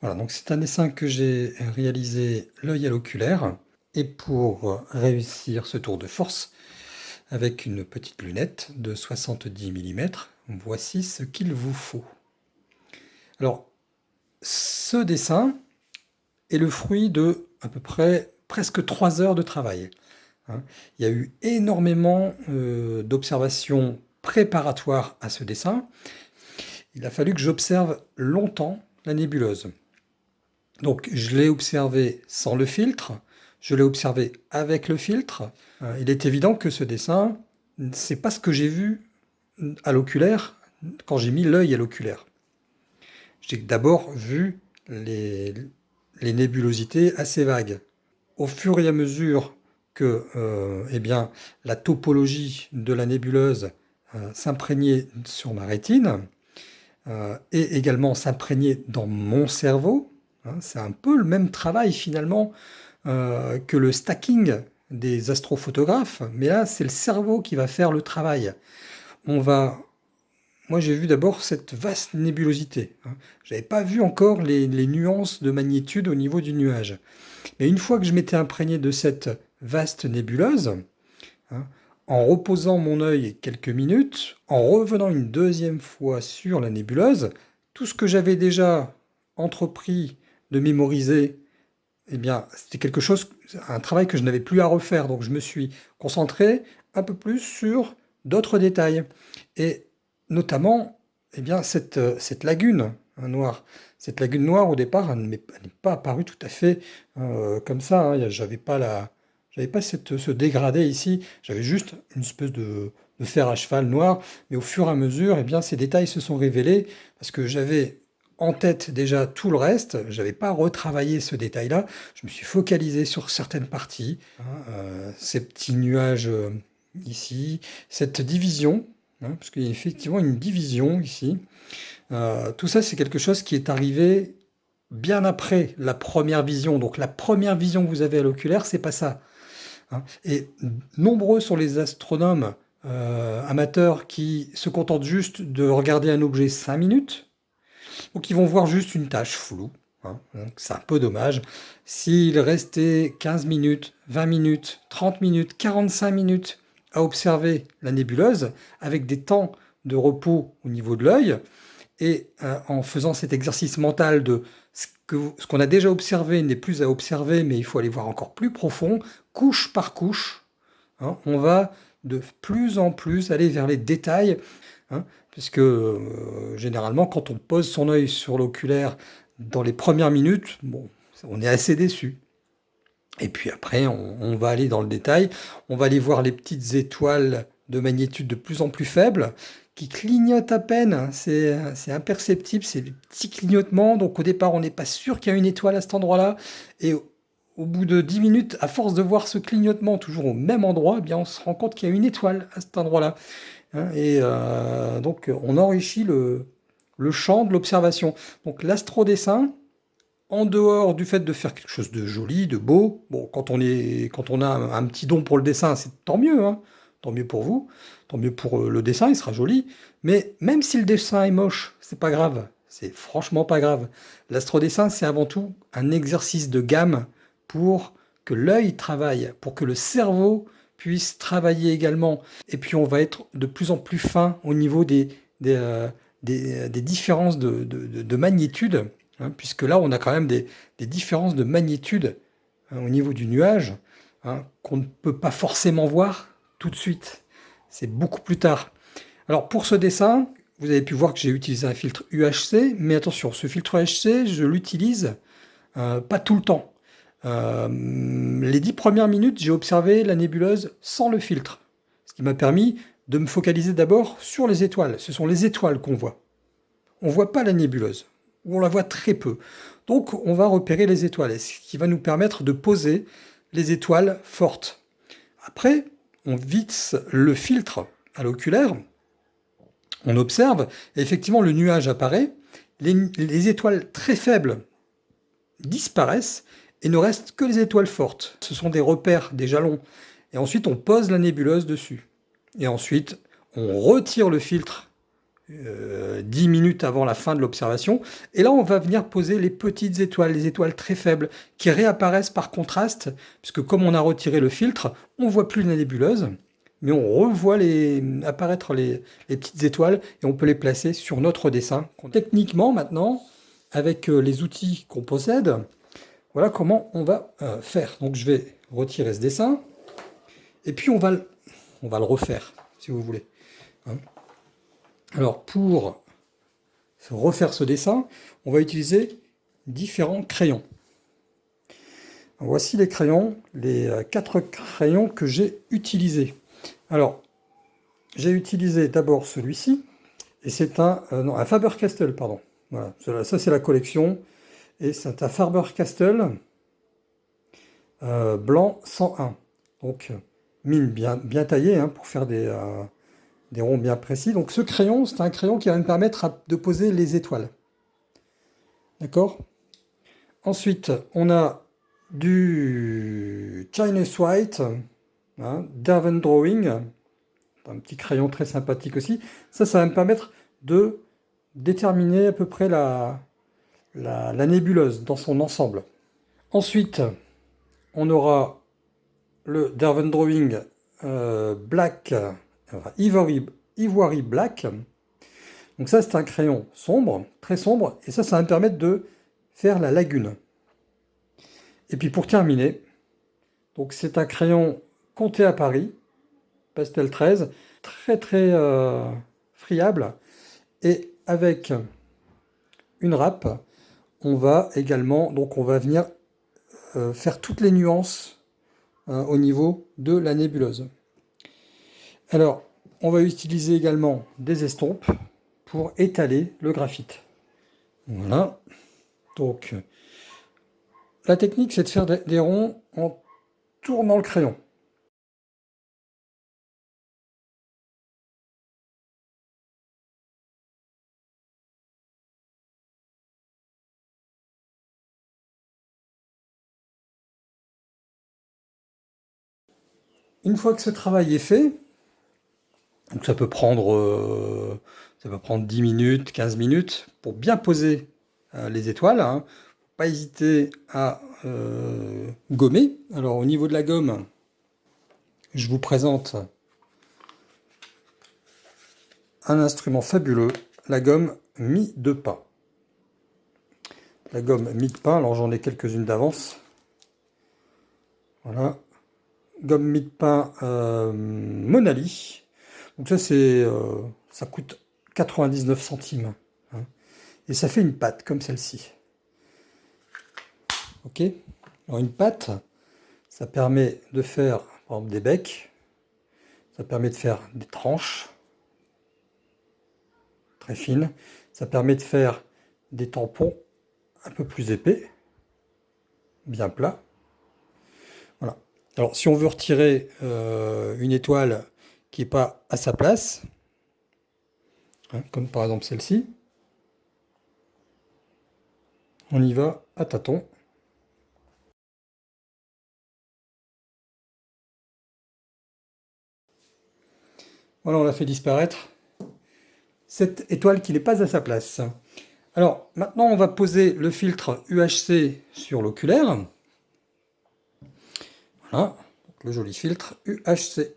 Voilà, donc c'est un dessin que j'ai réalisé l'œil à l'oculaire. Et pour réussir ce tour de force, avec une petite lunette de 70 mm, voici ce qu'il vous faut. Alors, ce dessin est le fruit de à peu près presque 3 heures de travail. Hein. Il y a eu énormément euh, d'observations préparatoires à ce dessin. Il a fallu que j'observe longtemps la nébuleuse. Donc je l'ai observé sans le filtre, je l'ai observé avec le filtre. Euh, il est évident que ce dessin, c'est pas ce que j'ai vu à l'oculaire quand j'ai mis l'œil à l'oculaire. J'ai d'abord vu les, nébulosités assez vagues. Au fur et à mesure que euh, eh bien, la topologie de la nébuleuse euh, s'imprégnait sur ma rétine, et également s'imprégnait dans mon cerveau, Hein, c'est un peu le même travail finalement euh, que le stacking des astrophotographes, mais là c'est le cerveau qui va faire le travail. On va, moi j'ai vu d'abord cette vaste nébulosité. Hein. Je n'avais pas vu encore les, nuances de magnitude au niveau du nuage. Mais une fois que je m'étais imprégné de cette vaste nébuleuse, hein, en reposant mon œil quelques minutes, en revenant une deuxième fois sur la nébuleuse, tout ce que j'avais déjà entrepris de mémoriser, eh bien, c'était quelque chose, un travail que je n'avais plus à refaire. Donc, je me suis concentré un peu plus sur d'autres détails. Et notamment, eh bien, cette, cette lagune noire. Cette lagune noire, au départ, n'est pas apparue tout à fait euh, comme ça. Hein. J'avais pas la... Pas cette, ce dégradé ici, j'avais juste une espèce de, de fer à cheval noir, mais au fur et à mesure, eh bien, ces détails se sont révélés, parce que j'avais en tête déjà tout le reste. Je n'avais pas retravaillé ce détail-là. Je me suis focalisé sur certaines parties. Hein, euh, ces petits nuages euh, ici, cette division, hein, parce qu'il y a effectivement une division ici. Euh, tout ça, c'est quelque chose qui est arrivé bien après la première vision. Donc la première vision que vous avez à l'oculaire, c'est pas ça. Hein. Et nombreux sont les astronomes amateurs qui se contentent juste de regarder un objet 5 minutes, donc ils vont voir juste une tâche floue. Hein. c'est un peu dommage. S'il restait 15 minutes, 20 minutes, 30 minutes, 45 minutes à observer la nébuleuse, avec des temps de repos au niveau de l'œil, et euh, en faisant cet exercice mental de ce qu'on a déjà observé n'est plus à observer, mais il faut aller voir encore plus profond, couche par couche, hein, on va de plus en plus aller vers les détails, hein puisque euh, généralement, quand on pose son œil sur l'oculaire dans les premières minutes, bon, on est assez déçu. Et puis après, on, va aller dans le détail, on va aller voir les petites étoiles de magnitude de plus en plus faible, qui clignotent à peine, c'est imperceptible, c'est des petits clignotements, donc au départ on n'est pas sûr qu'il y a une étoile à cet endroit-là, et au bout de 10 minutes, à force de voir ce clignotement toujours au même endroit, eh bien on se rend compte qu'il y a une étoile à cet endroit-là. Hein, et euh, donc, on enrichit le, champ de l'observation. Donc, l'astrodessin, en dehors du fait de faire quelque chose de joli, de beau, quand on, est, quand on a un, petit don pour le dessin, c'est tant mieux, hein. tant mieux pour vous, tant mieux pour euh, le dessin, il sera joli. Mais même si le dessin est moche, c'est pas grave, c'est franchement pas grave. L'astrodessin, c'est avant tout un exercice de gamme pour que l'œil travaille, pour que le cerveau puisse travailler également. Et puis on va être de plus en plus fin au niveau des, euh, différences de, magnitude, hein, puisque là on a quand même des, différences de magnitude hein, au niveau du nuage hein, qu'on ne peut pas forcément voir tout de suite. C'est beaucoup plus tard. Alors pour ce dessin, vous avez pu voir que j'ai utilisé un filtre UHC, mais attention, ce filtre UHC, je l'utilise euh, pas tout le temps. Euh, les dix premières minutes, j'ai observé la nébuleuse sans le filtre, ce qui m'a permis de me focaliser d'abord sur les étoiles. Ce sont les étoiles qu'on voit. On ne voit pas la nébuleuse, ou on la voit très peu. Donc on va repérer les étoiles, ce qui va nous permettre de poser les étoiles fortes. Après, on visse le filtre à l'oculaire, on observe, et effectivement le nuage apparaît, les étoiles très faibles disparaissent, il ne reste que les étoiles fortes. Ce sont des repères, des jalons. Et ensuite, on pose la nébuleuse dessus. Et ensuite, on retire le filtre 10 minutes avant la fin de l'observation. Et là, on va venir poser les petites étoiles, les étoiles très faibles, qui réapparaissent par contraste, puisque comme on a retiré le filtre, on voit plus la nébuleuse, mais on revoit apparaître les, petites étoiles et on peut les placer sur notre dessin. Techniquement, maintenant, avec euh, les outils qu'on possède, voilà comment on va euh, faire. Donc je vais retirer ce dessin, et puis on va, le refaire, si vous voulez. Hein. Alors pour refaire ce dessin, on va utiliser différents crayons. Voici les crayons, les euh, quatre crayons que j'ai utilisés. Alors, j'ai utilisé d'abord celui-ci, et c'est un, euh, Faber-Castell, pardon. Voilà, ça c'est la collection, et c'est un Faber-Castell euh, blanc 101. Donc, mine bien, bien taillée hein, pour faire des, des ronds bien précis. Donc ce crayon, c'est un crayon qui va me permettre de poser les étoiles. D'accord? Ensuite, on a du Chinese White, hein, Drawing, un petit crayon très sympathique aussi. Ça, ça va me permettre de déterminer à peu près la, la, nébuleuse dans son ensemble. Ensuite, on aura le Derwent Drawing euh, Black Ivory, Black. Donc ça, c'est un crayon sombre, très sombre, et ça, ça va me permettre de faire la lagune. Et puis pour terminer, c'est un crayon compté à Paris, pastel 13, très très euh, friable, et avec une râpe, on va également, donc on va venir euh, faire toutes les nuances hein, au niveau de la nébuleuse. Alors, on va utiliser également des estompes pour étaler le graphite. Voilà. Donc, la technique, c'est de faire des ronds en tournant le crayon. Une fois que ce travail est fait, donc ça peut prendre, euh, ça prendre 10 minutes, 15 minutes pour bien poser euh, les étoiles. Hein. Pas hésiter à euh, gommer. Alors au niveau de la gomme, je vous présente un instrument fabuleux, la gomme mi de pain. La gomme mi de pain, alors j'en ai quelques-unes d'avance. Voilà. Gomme mi de pain Monali donc ça, c'est, euh, ça coûte 99 centimes. Hein. Et ça fait une pâte comme celle-ci. Ok Alors une pâte, ça permet de faire des becs, ça permet de faire des tranches très fines, ça permet de faire des tampons un peu plus épais, bien plats. Alors si on veut retirer euh, une étoile qui n'est pas à sa place, hein, comme par exemple celle-ci. On y va à tâtons. Voilà, on l'a fait disparaître. Cette étoile qui n'est pas à sa place. Alors, maintenant, on va poser le filtre UHC sur l'oculaire. Le joli filtre UHC.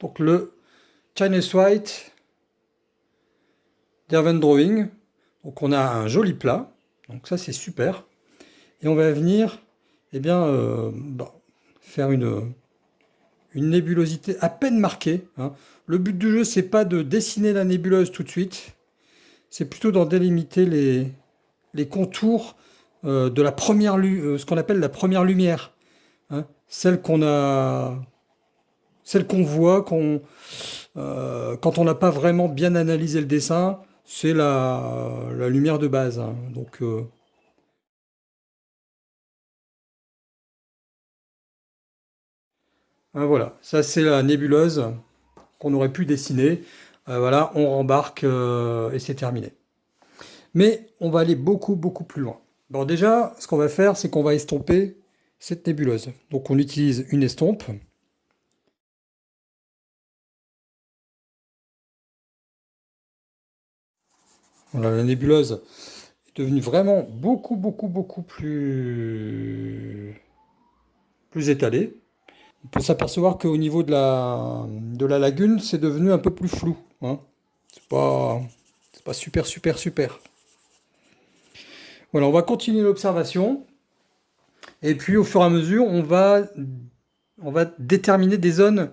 Donc le Chinese White Derwent Drawing. Donc on a un joli plat. Donc ça c'est super. Et on va venir eh bien, euh, bah, faire une, une nébulosité à peine marquée. Hein. Le but du jeu, c'est pas de dessiner la nébuleuse tout de suite, c'est plutôt d'en délimiter les contours euh, de la première, euh, ce qu'on appelle la première lumière. Hein. Celle qu'on a celle qu'on voit euh, quand on n'a pas vraiment bien analysé le dessin, c'est la, lumière de base. Hein. Donc, euh, hein, voilà, ça c'est la nébuleuse qu'on aurait pu dessiner. Voilà, on rembarque et c'est terminé. Mais on va aller beaucoup, beaucoup plus loin. Bon, déjà, ce qu'on va faire, c'est qu'on va estomper cette nébuleuse. Donc on utilise une estompe. Voilà, la nébuleuse est devenue vraiment beaucoup, beaucoup, beaucoup plus, étalée. On peut s'apercevoir qu'au niveau de la, de la lagune, c'est devenu un peu plus flou. Hein. C'est pas, pas super, super, super. On va continuer l'observation. Et puis, au fur et à mesure, on va, déterminer des zones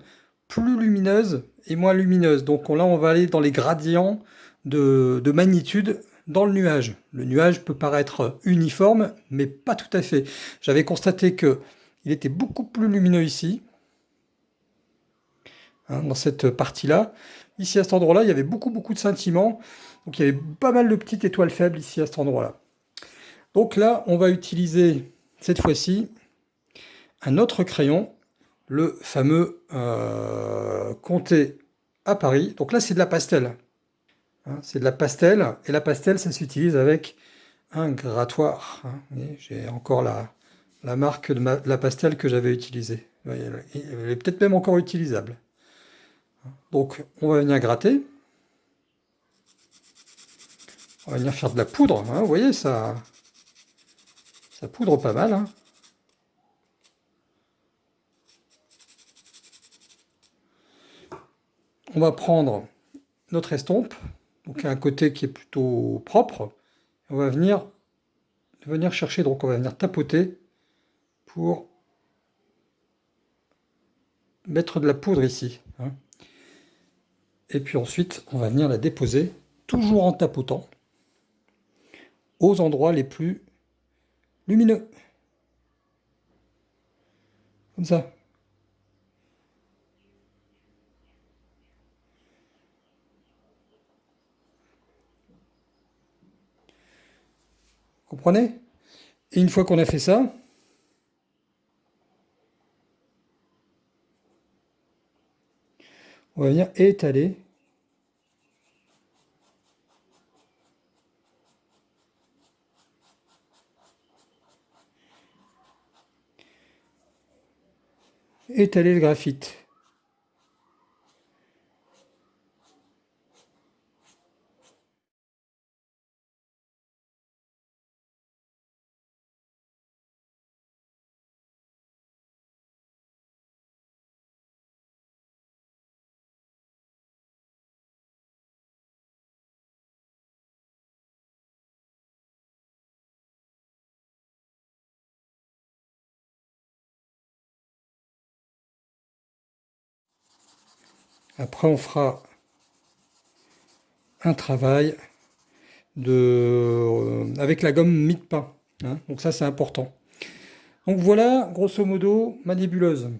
plus lumineuses et moins lumineuses. Donc là, on va aller dans les gradients de, de magnitude dans le nuage. Le nuage peut paraître uniforme, mais pas tout à fait. J'avais constaté que il était beaucoup plus lumineux ici, hein, dans cette partie-là. Ici, à cet endroit-là, il y avait beaucoup, beaucoup de sentiments. Donc, il y avait pas mal de petites étoiles faibles ici, à cet endroit-là. Donc là, on va utiliser, cette fois-ci, un autre crayon, le fameux euh, Comté à Paris. Donc là, c'est de la pastel. Hein, c'est de la pastel, et la pastel, ça s'utilise avec un grattoir. Hein. J'ai encore la, marque de, la pastel que j'avais utilisée. Elle est peut-être même encore utilisable. Donc, on va venir gratter. On va venir faire de la poudre. Hein. Vous voyez, ça, ça poudre pas mal. Hein. On va prendre notre estompe, donc un côté qui est plutôt propre. On va venir, venir chercher, donc on va venir tapoter pour mettre de la poudre ici. Hein. Et puis ensuite, on va venir la déposer, toujours en tapotant, aux endroits les plus lumineux. Comme ça. Comprenez? Et une fois qu'on a fait ça, on va venir étaler étaler le graphite. Après, on fera un travail de, euh, avec la gomme mie-de-pain. Hein. donc ça, c'est important. Donc voilà, grosso modo, ma nébuleuse.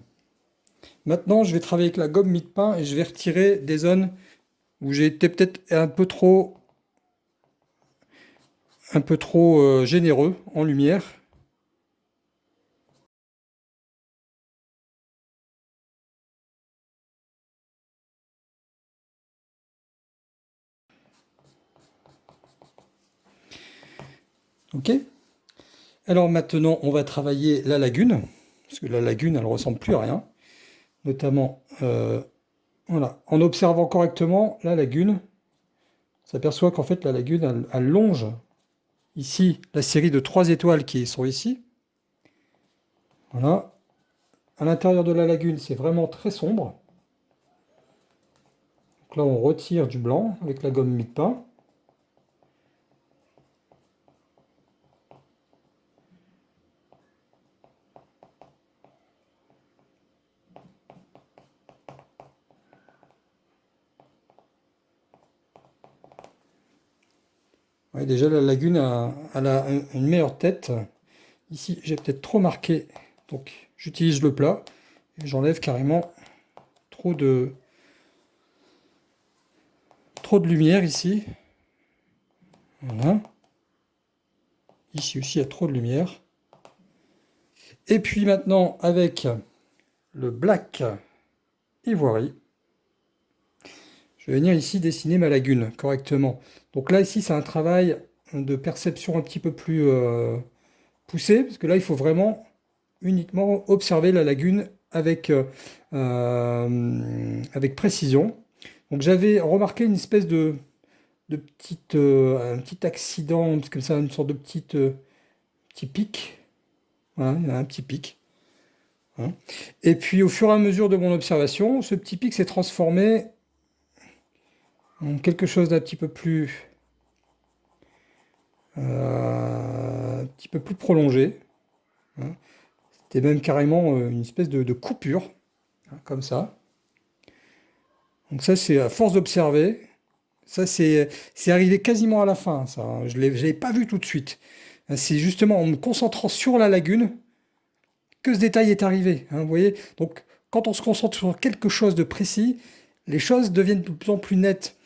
Maintenant, je vais travailler avec la gomme mie-de-pain et je vais retirer des zones où j'ai été peut-être un peu trop un peu trop euh, généreux en lumière. Ok Alors maintenant, on va travailler la lagune, parce que la lagune, elle ne ressemble plus à rien. Notamment, euh, en observant correctement la lagune, on s'aperçoit qu'en fait, la lagune, elle, longe ici la série de trois étoiles qui sont ici. Voilà. À l'intérieur de la lagune, c'est vraiment très sombre. Donc là, on retire du blanc avec la gomme déjà la lagune a, une meilleure tête. Ici, j'ai peut-être trop marqué, donc j'utilise le plat et j'enlève carrément trop de trop de lumière ici. Voilà. Ici aussi, il y a trop de lumière. Et puis maintenant, avec le black ivory, venir ici dessiner ma lagune correctement. Donc là, ici, c'est un travail de perception un petit peu plus euh, poussé, parce que là, il faut vraiment uniquement observer la lagune avec, euh, euh, avec précision. Donc j'avais remarqué une espèce de, de petites, euh, un petit accident, comme ça, une sorte de petite, petit pic. Un petit pic. Hein. Et puis au fur et à mesure de mon observation, ce petit pic s'est transformé quelque chose d'un petit peu plus euh, un petit peu plus prolongé. Hein. C'était même carrément une espèce de, coupure, hein, comme ça. Donc ça, c'est à force d'observer, ça, c'est arrivé quasiment à la fin, ça. Hein. Je ne l'avais pas vu tout de suite. C'est justement en me concentrant sur la lagune que ce détail est arrivé. Vous voyez Donc, quand on se concentre sur quelque chose de précis, les choses deviennent de plus en plus nettes.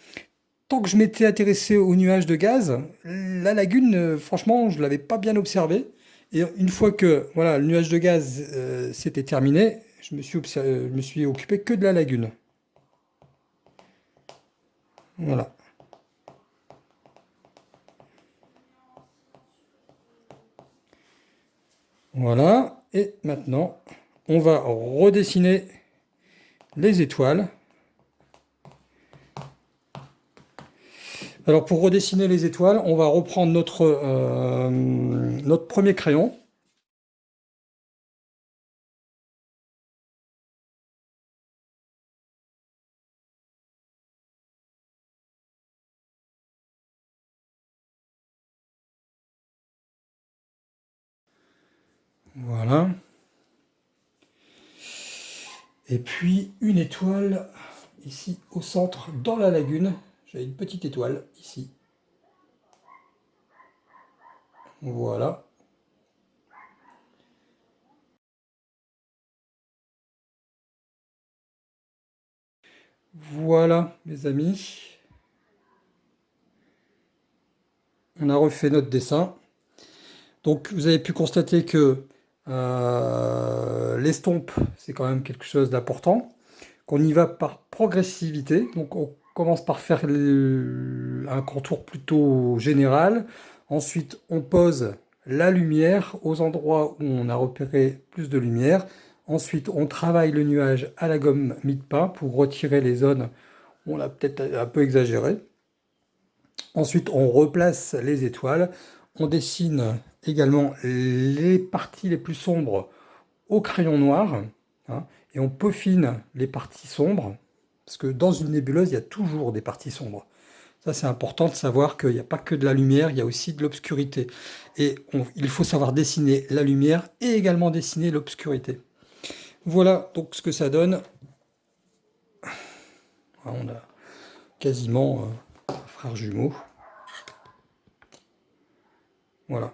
Tant que je m'étais intéressé au nuage de gaz, la lagune, euh, franchement, je ne l'avais pas bien observé. Et une fois que voilà, le nuage de gaz euh, s'était terminé, je me, suis je me suis occupé que de la lagune. Voilà. Voilà. Et maintenant, on va redessiner les étoiles. Alors pour redessiner les étoiles, on va reprendre notre, euh, notre premier crayon. Voilà. Et puis une étoile ici au centre dans la lagune. J'ai une petite étoile ici. Voilà. Voilà, mes amis. On a refait notre dessin. Donc, vous avez pu constater que euh, l'estompe, c'est quand même quelque chose d'important. Qu'on y va par progressivité. Donc on commence par faire un contour plutôt général. Ensuite, on pose la lumière aux endroits où on a repéré plus de lumière. Ensuite, on travaille le nuage à la gomme mid-pas pour retirer les zones où on l'a peut-être un peu exagéré. Ensuite, on replace les étoiles. On dessine également les parties les plus sombres au crayon noir, hein, et on peaufine les parties sombres, parce que dans une nébuleuse, il y a toujours des parties sombres. Ça, c'est important de savoir qu'il n'y a pas que de la lumière, il y a aussi de l'obscurité. Et il faut savoir dessiner la lumière et également dessiner l'obscurité. Voilà donc ce que ça donne. On a quasiment euh, un frère jumeau. Voilà.